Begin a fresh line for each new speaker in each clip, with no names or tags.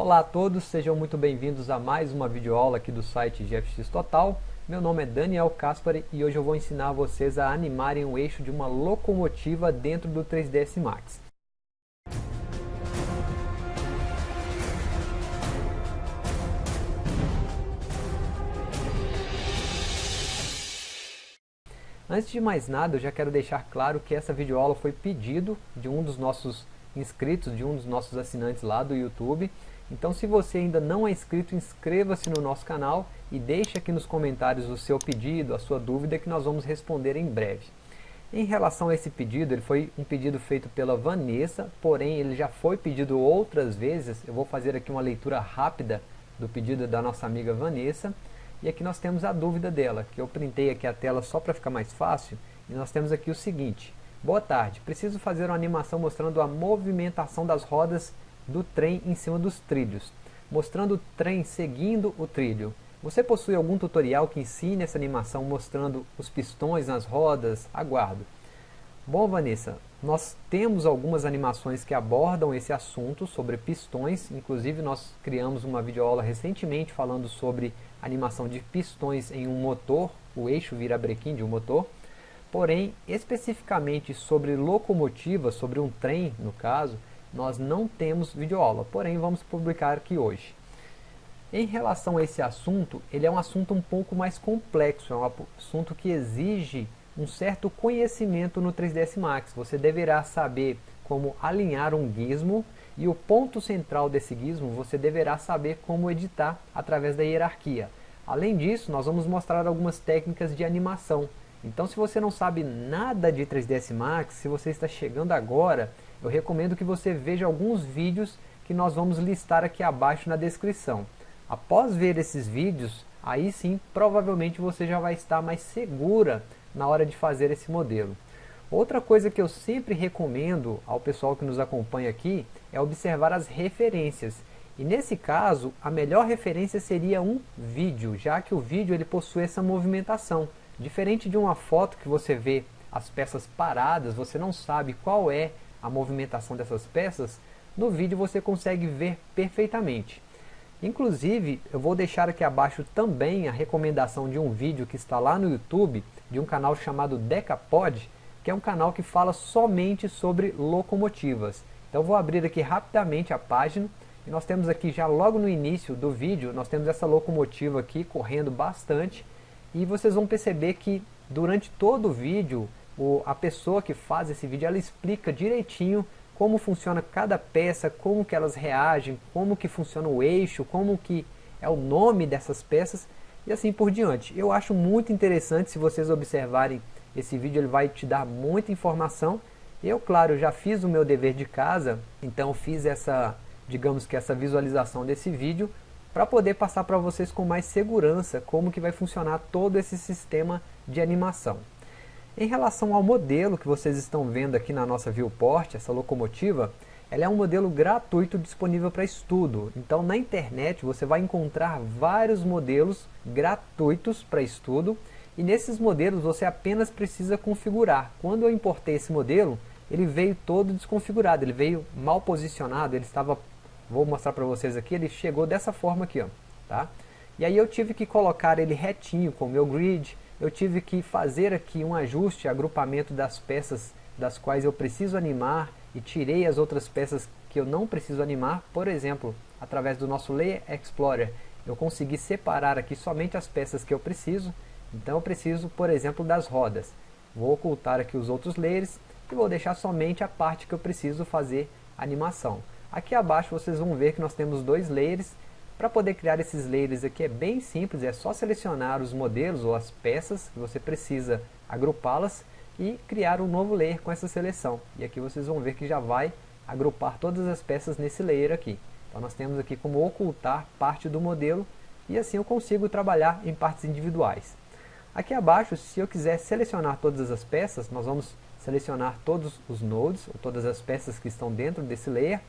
Olá a todos, sejam muito bem-vindos a mais uma videoaula aqui do site GFX Total. Meu nome é Daniel Caspari e hoje eu vou ensinar vocês a animarem o eixo de uma locomotiva dentro do 3ds Max. Antes de mais nada, eu já quero deixar claro que essa videoaula foi pedido de um dos nossos inscritos, de um dos nossos assinantes lá do YouTube. Então se você ainda não é inscrito, inscreva-se no nosso canal e deixe aqui nos comentários o seu pedido, a sua dúvida que nós vamos responder em breve. Em relação a esse pedido, ele foi um pedido feito pela Vanessa, porém ele já foi pedido outras vezes. Eu vou fazer aqui uma leitura rápida do pedido da nossa amiga Vanessa. E aqui nós temos a dúvida dela, que eu printei aqui a tela só para ficar mais fácil. E nós temos aqui o seguinte. Boa tarde, preciso fazer uma animação mostrando a movimentação das rodas do trem em cima dos trilhos, mostrando o trem seguindo o trilho. Você possui algum tutorial que ensine essa animação mostrando os pistões nas rodas? Aguardo. Bom, Vanessa, nós temos algumas animações que abordam esse assunto sobre pistões, inclusive nós criamos uma videoaula recentemente falando sobre animação de pistões em um motor, o eixo virabrequim de um motor, porém, especificamente sobre locomotiva, sobre um trem, no caso, nós não temos videoaula, porém vamos publicar aqui hoje. Em relação a esse assunto, ele é um assunto um pouco mais complexo, é um assunto que exige um certo conhecimento no 3ds Max. Você deverá saber como alinhar um gizmo e o ponto central desse gizmo você deverá saber como editar através da hierarquia. Além disso, nós vamos mostrar algumas técnicas de animação. Então se você não sabe nada de 3ds Max, se você está chegando agora, eu recomendo que você veja alguns vídeos que nós vamos listar aqui abaixo na descrição. Após ver esses vídeos, aí sim, provavelmente você já vai estar mais segura na hora de fazer esse modelo. Outra coisa que eu sempre recomendo ao pessoal que nos acompanha aqui é observar as referências. E nesse caso, a melhor referência seria um vídeo, já que o vídeo ele possui essa movimentação. Diferente de uma foto que você vê as peças paradas, você não sabe qual é a movimentação dessas peças, no vídeo você consegue ver perfeitamente. Inclusive, eu vou deixar aqui abaixo também a recomendação de um vídeo que está lá no YouTube, de um canal chamado Decapod, que é um canal que fala somente sobre locomotivas. Então vou abrir aqui rapidamente a página, e nós temos aqui já logo no início do vídeo, nós temos essa locomotiva aqui correndo bastante, e vocês vão perceber que durante todo o vídeo o, a pessoa que faz esse vídeo, ela explica direitinho como funciona cada peça, como que elas reagem, como que funciona o eixo, como que é o nome dessas peças e assim por diante. Eu acho muito interessante, se vocês observarem esse vídeo, ele vai te dar muita informação. Eu, claro, já fiz o meu dever de casa, então fiz essa, digamos que essa visualização desse vídeo para poder passar para vocês com mais segurança como que vai funcionar todo esse sistema de animação. Em relação ao modelo que vocês estão vendo aqui na nossa viewport, essa locomotiva, ela é um modelo gratuito disponível para estudo. Então na internet você vai encontrar vários modelos gratuitos para estudo e nesses modelos você apenas precisa configurar. Quando eu importei esse modelo, ele veio todo desconfigurado, ele veio mal posicionado, ele estava, vou mostrar para vocês aqui, ele chegou dessa forma aqui, ó, tá? E aí eu tive que colocar ele retinho com o meu grid, eu tive que fazer aqui um ajuste, agrupamento das peças das quais eu preciso animar e tirei as outras peças que eu não preciso animar, por exemplo, através do nosso Layer Explorer, eu consegui separar aqui somente as peças que eu preciso, então eu preciso, por exemplo, das rodas. Vou ocultar aqui os outros layers e vou deixar somente a parte que eu preciso fazer animação. Aqui abaixo vocês vão ver que nós temos dois layers para poder criar esses layers aqui é bem simples, é só selecionar os modelos ou as peças que você precisa agrupá-las e criar um novo layer com essa seleção. E aqui vocês vão ver que já vai agrupar todas as peças nesse layer aqui. Então nós temos aqui como ocultar parte do modelo e assim eu consigo trabalhar em partes individuais. Aqui abaixo, se eu quiser selecionar todas as peças, nós vamos selecionar todos os nodes, ou todas as peças que estão dentro desse layer.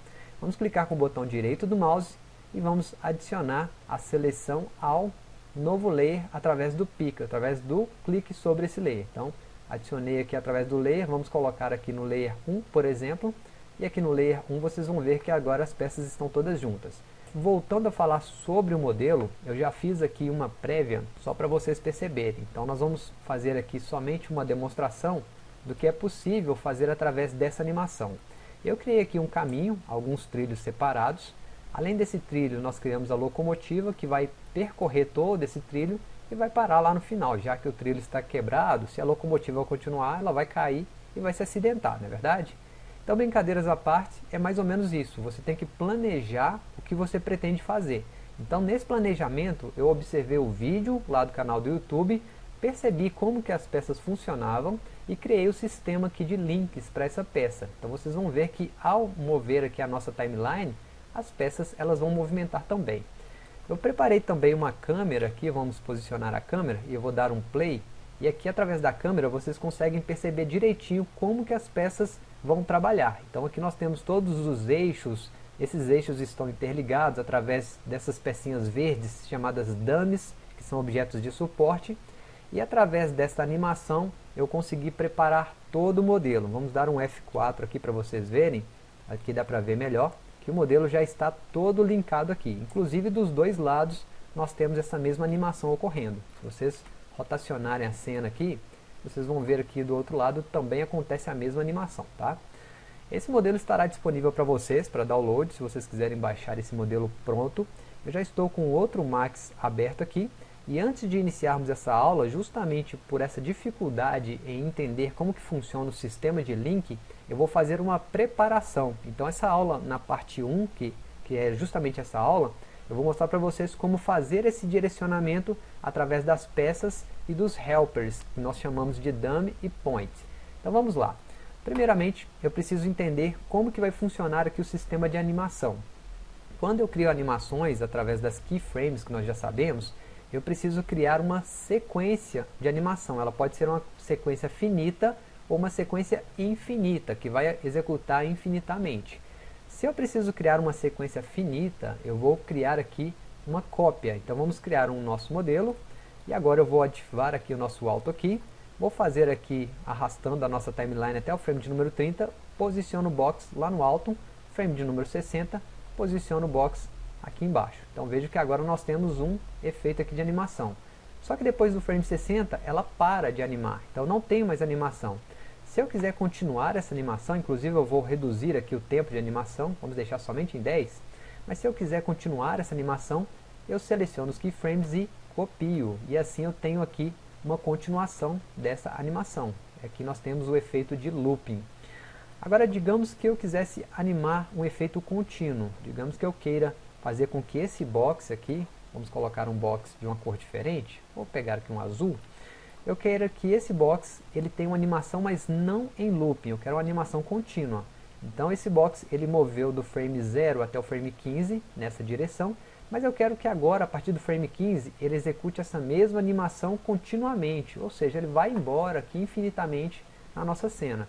Vamos clicar com o botão direito do mouse e vamos adicionar a seleção ao novo layer através do pick, através do clique sobre esse layer. Então, adicionei aqui através do layer, vamos colocar aqui no layer 1, por exemplo, e aqui no Layer 1 vocês vão ver que agora as peças estão todas juntas. Voltando a falar sobre o modelo, eu já fiz aqui uma prévia só para vocês perceberem. Então nós vamos fazer aqui somente uma demonstração do que é possível fazer através dessa animação. Eu criei aqui um caminho, alguns trilhos separados. Além desse trilho, nós criamos a locomotiva que vai percorrer todo esse trilho e vai parar lá no final, já que o trilho está quebrado, se a locomotiva continuar, ela vai cair e vai se acidentar, não é verdade? Então, brincadeiras à parte, é mais ou menos isso. Você tem que planejar o que você pretende fazer. Então, nesse planejamento, eu observei o vídeo lá do canal do YouTube, percebi como que as peças funcionavam e criei o sistema aqui de links para essa peça. Então, vocês vão ver que ao mover aqui a nossa timeline, as peças elas vão movimentar também. Eu preparei também uma câmera aqui, vamos posicionar a câmera e eu vou dar um play. E aqui através da câmera vocês conseguem perceber direitinho como que as peças vão trabalhar. Então aqui nós temos todos os eixos, esses eixos estão interligados através dessas pecinhas verdes chamadas dummies, que são objetos de suporte, e através desta animação eu consegui preparar todo o modelo. Vamos dar um F4 aqui para vocês verem, aqui dá para ver melhor, que o modelo já está todo linkado aqui, inclusive dos dois lados nós temos essa mesma animação ocorrendo. Se vocês rotacionarem a cena aqui, vocês vão ver aqui do outro lado também acontece a mesma animação, tá? Esse modelo estará disponível para vocês, para download, se vocês quiserem baixar esse modelo pronto. Eu já estou com outro Max aberto aqui, e antes de iniciarmos essa aula, justamente por essa dificuldade em entender como que funciona o sistema de link, eu vou fazer uma preparação. Então essa aula na parte 1, que, que é justamente essa aula, eu vou mostrar para vocês como fazer esse direcionamento através das peças e dos helpers, que nós chamamos de dummy e point. Então vamos lá. Primeiramente, eu preciso entender como que vai funcionar aqui o sistema de animação. Quando eu crio animações através das keyframes, que nós já sabemos, eu preciso criar uma sequência de animação. Ela pode ser uma sequência finita ou uma sequência infinita, que vai executar infinitamente. Se eu preciso criar uma sequência finita, eu vou criar aqui uma cópia. Então vamos criar um nosso modelo. E agora eu vou ativar aqui o nosso Auto aqui. Vou fazer aqui, arrastando a nossa timeline até o frame de número 30. Posiciono o box lá no alto. Frame de número 60. Posiciono o box aqui embaixo. Então veja que agora nós temos um efeito aqui de animação. Só que depois do frame 60, ela para de animar. Então não tem mais animação. Se eu quiser continuar essa animação, inclusive eu vou reduzir aqui o tempo de animação, vamos deixar somente em 10, mas se eu quiser continuar essa animação, eu seleciono os keyframes e copio, e assim eu tenho aqui uma continuação dessa animação. Aqui nós temos o efeito de looping. Agora digamos que eu quisesse animar um efeito contínuo, digamos que eu queira fazer com que esse box aqui, vamos colocar um box de uma cor diferente, vou pegar aqui um azul, eu quero que esse box ele tenha uma animação, mas não em looping, eu quero uma animação contínua. Então esse box ele moveu do frame 0 até o frame 15 nessa direção, mas eu quero que agora, a partir do frame 15, ele execute essa mesma animação continuamente, ou seja, ele vai embora aqui infinitamente na nossa cena.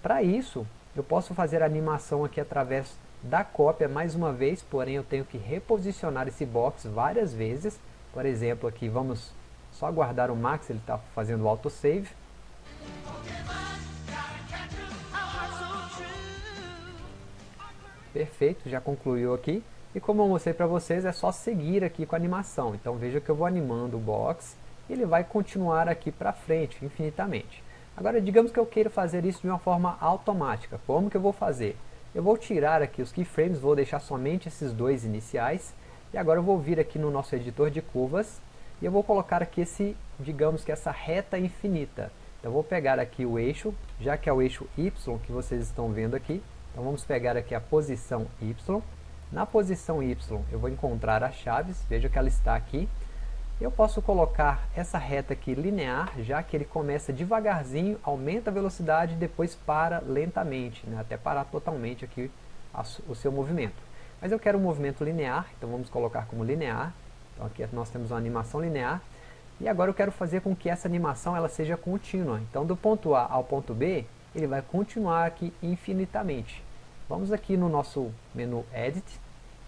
Para isso, eu posso fazer a animação aqui através da cópia mais uma vez, porém eu tenho que reposicionar esse box várias vezes. Por exemplo, aqui vamos só aguardar o Max, ele está fazendo o autosave. Perfeito, já concluiu aqui. E como eu mostrei para vocês, é só seguir aqui com a animação. Então veja que eu vou animando o box e ele vai continuar aqui para frente, infinitamente. Agora, digamos que eu queira fazer isso de uma forma automática. Como que eu vou fazer? Eu vou tirar aqui os keyframes, vou deixar somente esses dois iniciais. E agora eu vou vir aqui no nosso editor de curvas e eu vou colocar aqui esse, digamos que essa reta infinita. Então vou pegar aqui o eixo, já que é o eixo Y que vocês estão vendo aqui. Então vamos pegar aqui a posição Y. Na posição Y eu vou encontrar as chaves, veja que ela está aqui. Eu posso colocar essa reta aqui linear, já que ele começa devagarzinho, aumenta a velocidade e depois para lentamente, né, até parar totalmente aqui o seu movimento. Mas eu quero um movimento linear, então vamos colocar como linear. Então aqui nós temos uma animação linear. E agora eu quero fazer com que essa animação ela seja contínua. Então do ponto A ao ponto B, ele vai continuar aqui infinitamente. Vamos aqui no nosso menu Edit,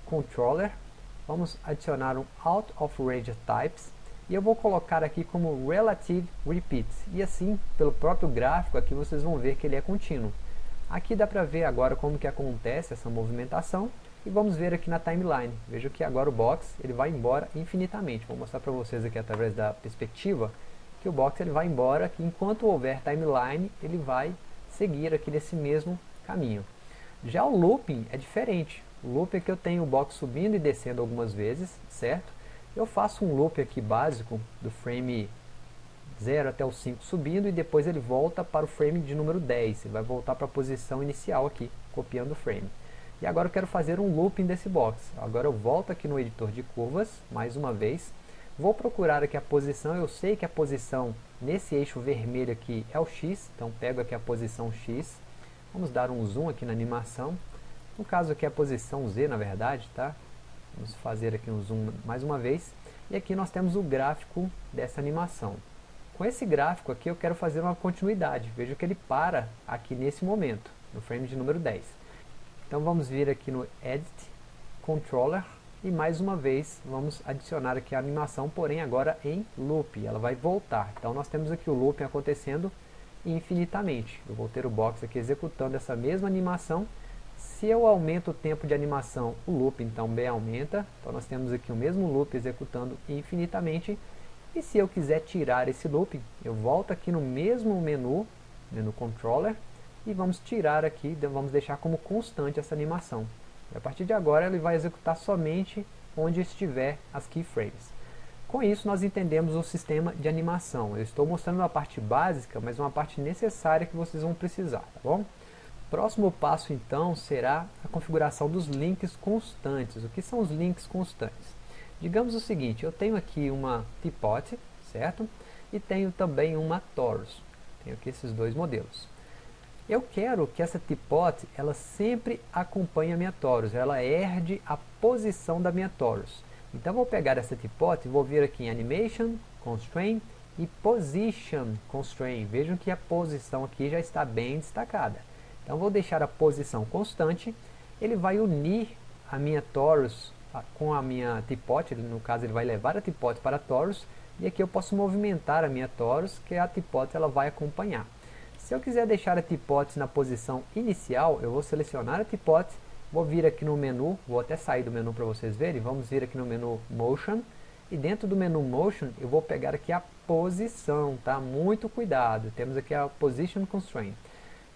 Controller, vamos adicionar um Out of Range Types, e eu vou colocar aqui como Relative Repeat, e assim, pelo próprio gráfico aqui, vocês vão ver que ele é contínuo. Aqui dá para ver agora como que acontece essa movimentação e vamos ver aqui na timeline. Veja que agora o box ele vai embora infinitamente. Vou mostrar para vocês aqui através da perspectiva que o box ele vai embora, que enquanto houver timeline ele vai seguir aqui nesse mesmo caminho. Já o looping é diferente. O loop é que eu tenho o box subindo e descendo algumas vezes, certo? Eu faço um loop aqui básico do frame 0 até o 5 subindo e depois ele volta para o frame de número 10. Ele vai voltar para a posição inicial aqui, copiando o frame. E agora eu quero fazer um looping desse box. Agora eu volto aqui no editor de curvas, mais uma vez. Vou procurar aqui a posição, eu sei que a posição nesse eixo vermelho aqui é o X, então pego aqui a posição X. Vamos dar um zoom aqui na animação. No caso aqui é a posição Z, na verdade, tá? Vamos fazer aqui um zoom mais uma vez. E aqui nós temos o gráfico dessa animação. Com esse gráfico aqui eu quero fazer uma continuidade. Veja que ele para aqui nesse momento, no frame de número 10. Então vamos vir aqui no Edit, Controller, e mais uma vez vamos adicionar aqui a animação, porém agora em loop, ela vai voltar. Então nós temos aqui o looping acontecendo infinitamente. Eu vou ter o box aqui executando essa mesma animação se eu aumento o tempo de animação, o loop então B aumenta. Então nós temos aqui o mesmo loop executando infinitamente. E se eu quiser tirar esse loop, eu volto aqui no mesmo menu, menu controller, e vamos tirar aqui, vamos deixar como constante essa animação. E a partir de agora ele vai executar somente onde estiver as keyframes. Com isso nós entendemos o sistema de animação. Eu estou mostrando uma parte básica, mas uma parte necessária que vocês vão precisar, tá bom? Próximo passo então será a configuração dos links constantes. O que são os links constantes? Digamos o seguinte, eu tenho aqui uma Teapot, certo? E tenho também uma Taurus. Tenho aqui esses dois modelos. Eu quero que essa Teapot, ela sempre acompanhe a minha Taurus, ela herde a posição da minha Taurus. Então vou pegar essa Teapot e vou vir aqui em Animation, Constraint e Position Constraint. Vejam que a posição aqui já está bem destacada. Então vou deixar a posição constante, ele vai unir a minha torus com a minha teapot, no caso ele vai levar a teapot para a torus, e aqui eu posso movimentar a minha torus, que a teapot ela vai acompanhar. Se eu quiser deixar a teapot na posição inicial, eu vou selecionar a teapot, vou vir aqui no menu, vou até sair do menu para vocês verem, vamos vir aqui no menu Motion, e dentro do menu Motion eu vou pegar aqui a posição, tá? Muito cuidado, temos aqui a Position Constraint.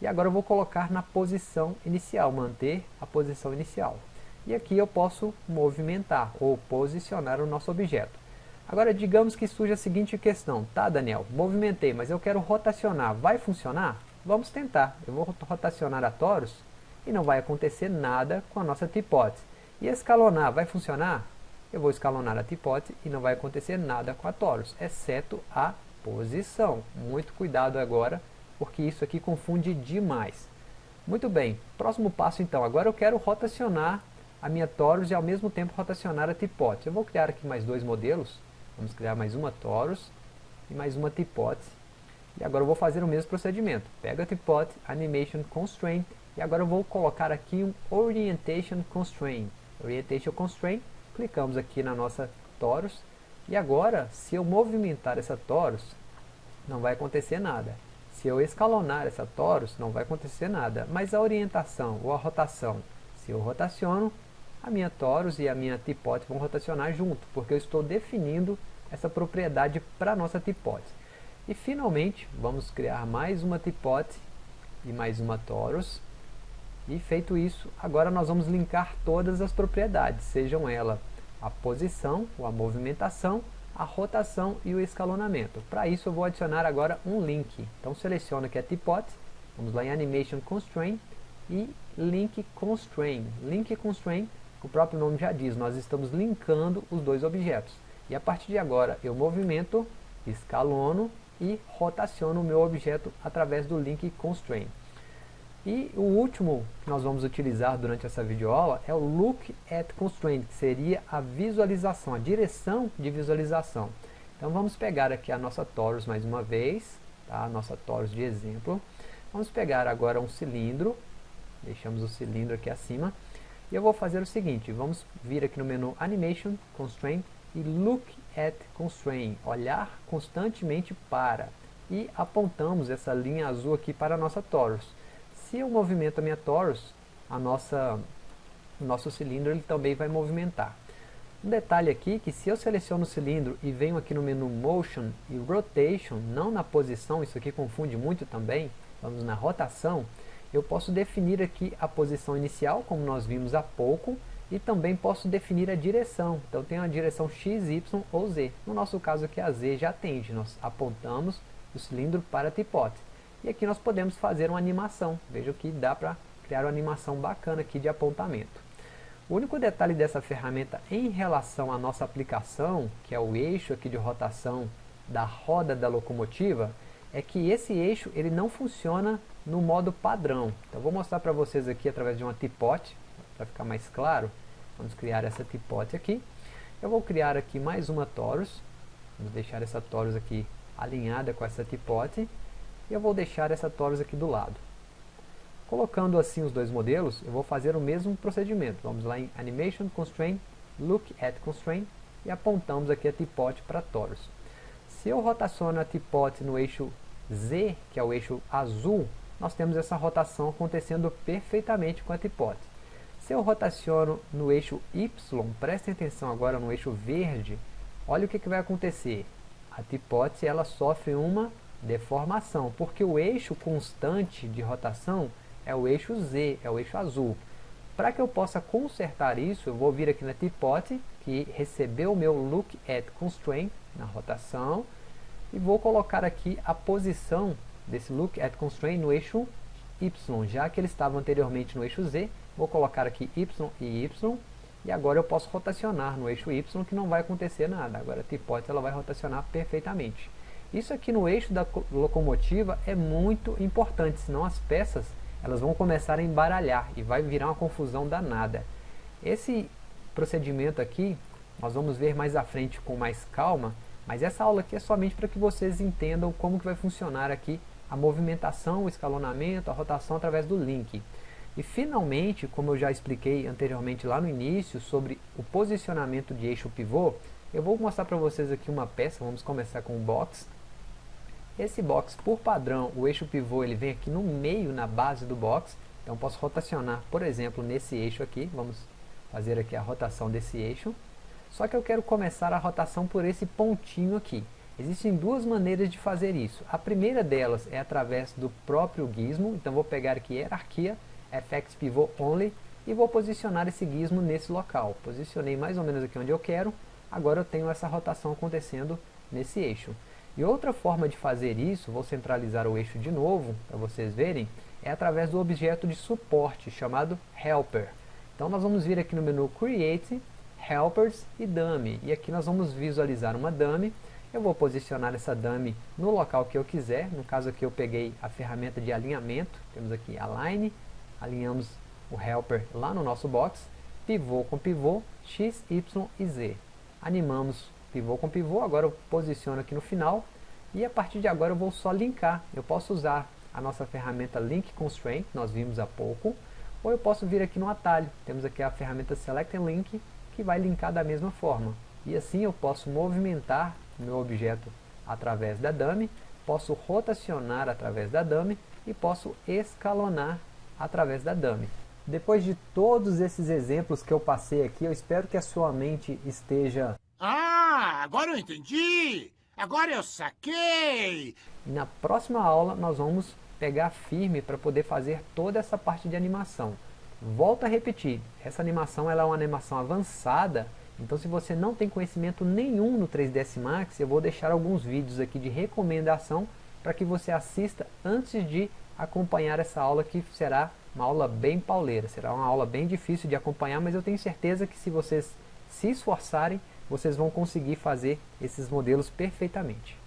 E agora eu vou colocar na posição inicial, manter a posição inicial. E aqui eu posso movimentar ou posicionar o nosso objeto. Agora digamos que surge a seguinte questão, tá Daniel, movimentei, mas eu quero rotacionar, vai funcionar? Vamos tentar, eu vou rotacionar a torus e não vai acontecer nada com a nossa teapot. E escalonar, vai funcionar? Eu vou escalonar a teapot e não vai acontecer nada com a torus, exceto a posição. Muito cuidado agora porque isso aqui confunde demais. Muito bem, próximo passo então, agora eu quero rotacionar a minha Torus e ao mesmo tempo rotacionar a Teapot. Eu vou criar aqui mais dois modelos, vamos criar mais uma Torus e mais uma Teapot. E agora eu vou fazer o mesmo procedimento, pega a Teapot, Animation Constraint, e agora eu vou colocar aqui um Orientation Constraint. Orientation Constraint, clicamos aqui na nossa Torus, e agora, se eu movimentar essa Torus, não vai acontecer nada. Se eu escalonar essa torus, não vai acontecer nada. Mas a orientação ou a rotação, se eu rotaciono, a minha torus e a minha tipote vão rotacionar junto, porque eu estou definindo essa propriedade para a nossa tipote. E finalmente, vamos criar mais uma tipote e mais uma torus. E feito isso, agora nós vamos linkar todas as propriedades, sejam elas a posição ou a movimentação a rotação e o escalonamento. Para isso eu vou adicionar agora um link. Então seleciono aqui a Teapot, vamos lá em Animation Constraint e Link Constraint. Link Constraint, o próprio nome já diz, nós estamos linkando os dois objetos. E a partir de agora eu movimento, escalono e rotaciono o meu objeto através do Link Constraint. E o último que nós vamos utilizar durante essa videoaula é o Look at Constraint, que seria a visualização, a direção de visualização. Então vamos pegar aqui a nossa torus mais uma vez, tá? a nossa torus de exemplo. Vamos pegar agora um cilindro, deixamos o cilindro aqui acima, e eu vou fazer o seguinte, vamos vir aqui no menu Animation, Constraint e Look at Constraint, olhar constantemente para, e apontamos essa linha azul aqui para a nossa torus. se eu movimento a minha torus, a nossa, o nosso cilindro ele também vai movimentar. Um detalhe aqui que se eu seleciono o cilindro e venho aqui no menu Motion e Rotation, não na posição, isso aqui confunde muito também, vamos na rotação, eu posso definir aqui a posição inicial, como nós vimos há pouco, e também posso definir a direção. Então tem a direção X, Y ou Z. No nosso caso aqui a Z já atende, nós apontamos o cilindro para a tipote. E aqui nós podemos fazer uma animação. Veja que dá para criar uma animação bacana aqui de apontamento. O único detalhe dessa ferramenta em relação à nossa aplicação, que é o eixo aqui de rotação da roda da locomotiva, é que esse eixo ele não funciona no modo padrão. Então vou mostrar para vocês aqui através de uma tipote, para ficar mais claro. Vamos criar essa tipote aqui. Eu vou criar aqui mais uma torus. Vamos deixar essa torus aqui alinhada com essa tipote. E eu vou deixar essa torus aqui do lado. Colocando assim os dois modelos, eu vou fazer o mesmo procedimento. Vamos lá em Animation Constraint, Look at Constraint e apontamos aqui a tipote para torus. Se eu rotaciono a tipote no eixo Z, que é o eixo azul, nós temos essa rotação acontecendo perfeitamente com a tipote. Se eu rotaciono no eixo Y, prestem atenção agora no eixo verde, olha o que, que vai acontecer. A tipote ela sofre uma deformação, porque o eixo constante de rotação é o eixo Z, é o eixo azul. Para que eu possa consertar isso, eu vou vir aqui na tipote, que recebeu o meu Look at Constraint, na rotação, e vou colocar aqui a posição desse Look at Constraint no eixo Y, já que ele estava anteriormente no eixo Z, vou colocar aqui Y e Y, e agora eu posso rotacionar no eixo Y, que não vai acontecer nada. Agora a tipote ela vai rotacionar perfeitamente. Isso aqui no eixo da locomotiva é muito importante, senão as peças elas vão começar a embaralhar e vai virar uma confusão danada. Esse procedimento aqui, nós vamos ver mais à frente com mais calma, mas essa aula aqui é somente para que vocês entendam como que vai funcionar aqui a movimentação, o escalonamento, a rotação através do link. E finalmente, como eu já expliquei anteriormente lá no início, sobre o posicionamento de eixo pivô, eu vou mostrar para vocês aqui uma peça, vamos começar com o box, esse box, por padrão, o eixo pivô ele vem aqui no meio, na base do box. Então posso rotacionar, por exemplo, nesse eixo aqui. Vamos fazer aqui a rotação desse eixo. Só que eu quero começar a rotação por esse pontinho aqui. Existem duas maneiras de fazer isso. A primeira delas é através do próprio gizmo. Então vou pegar aqui hierarquia, FX Pivot Only e vou posicionar esse gizmo nesse local. Posicionei mais ou menos aqui onde eu quero. Agora eu tenho essa rotação acontecendo nesse eixo. E outra forma de fazer isso, vou centralizar o eixo de novo, para vocês verem, é através do objeto de suporte, chamado Helper. Então nós vamos vir aqui no menu Create, Helpers e Dummy. E aqui nós vamos visualizar uma dummy. Eu vou posicionar essa dummy no local que eu quiser. No caso aqui eu peguei a ferramenta de alinhamento. Temos aqui Align, alinhamos o Helper lá no nosso box. Pivô com pivô, X, Y e Z. Animamos pivô com pivô, agora eu posiciono aqui no final e a partir de agora eu vou só linkar. Eu posso usar a nossa ferramenta Link Constraint, nós vimos há pouco, ou eu posso vir aqui no atalho. Temos aqui a ferramenta Select and Link, que vai linkar da mesma forma. E assim eu posso movimentar meu objeto através da dummy, posso rotacionar através da dummy e posso escalonar através da dummy. Depois de todos esses exemplos que eu passei aqui, eu espero que a sua mente esteja
ah, agora eu entendi! Agora eu saquei!
Na próxima aula nós vamos pegar firme para poder fazer toda essa parte de animação. Volto a repetir, essa animação ela é uma animação avançada, então se você não tem conhecimento nenhum no 3ds Max, eu vou deixar alguns vídeos aqui de recomendação para que você assista antes de acompanhar essa aula que será uma aula bem pauleira, será uma aula bem difícil de acompanhar, mas eu tenho certeza que se vocês se esforçarem, vocês vão conseguir fazer esses modelos perfeitamente.